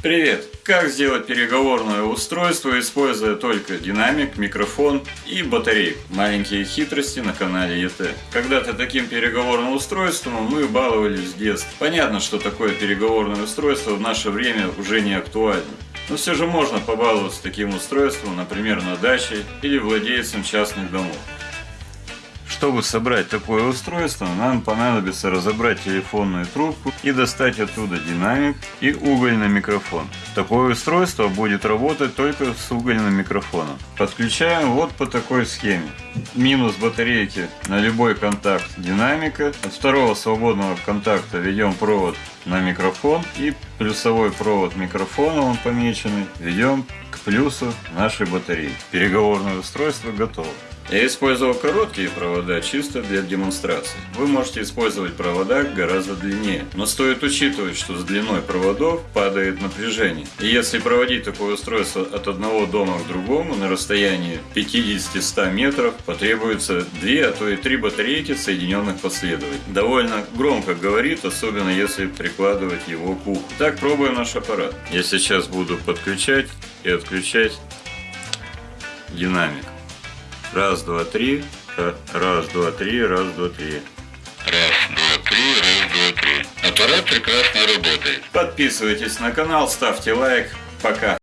Привет! Как сделать переговорное устройство, используя только динамик, микрофон и батарейку? Маленькие хитрости на канале ЕТ. Когда-то таким переговорным устройством мы баловались с детства. Понятно, что такое переговорное устройство в наше время уже не актуально. Но все же можно побаловаться таким устройством, например, на даче или владельцем частных домов. Чтобы собрать такое устройство, нам понадобится разобрать телефонную трубку и достать оттуда динамик и угольный микрофон. Такое устройство будет работать только с угольным микрофоном. Подключаем вот по такой схеме. Минус батарейки на любой контакт динамика. От второго свободного контакта ведем провод на микрофон и плюсовой провод микрофона, он помеченный, ведем плюсу нашей батареи. Переговорное устройство готово. Я использовал короткие провода чисто для демонстрации. Вы можете использовать провода гораздо длиннее, но стоит учитывать, что с длиной проводов падает напряжение. И если проводить такое устройство от одного дома к другому на расстоянии 50-100 метров, потребуется 2, а то и 3 батарейки, соединенных последовательно. Довольно громко говорит, особенно если прикладывать его к уху. Так пробуем наш аппарат. Я сейчас буду подключать и отключать динамик. Раз, два, три. Раз, два, три, раз, два, три. Раз, два, три, раз, два, три. Аппарат прекрасно работает. Подписывайтесь на канал, ставьте лайк. Пока.